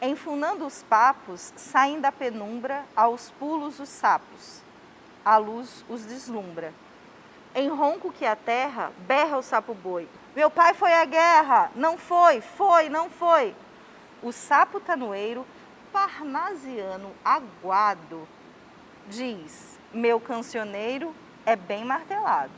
Enfunando os papos, saem da penumbra aos pulos os sapos. A luz os deslumbra. Em ronco que a terra, berra o sapo boi. Meu pai foi à guerra, não foi, foi, não foi. O sapo tanoeiro, parnasiano aguado, diz, meu cancioneiro é bem martelado.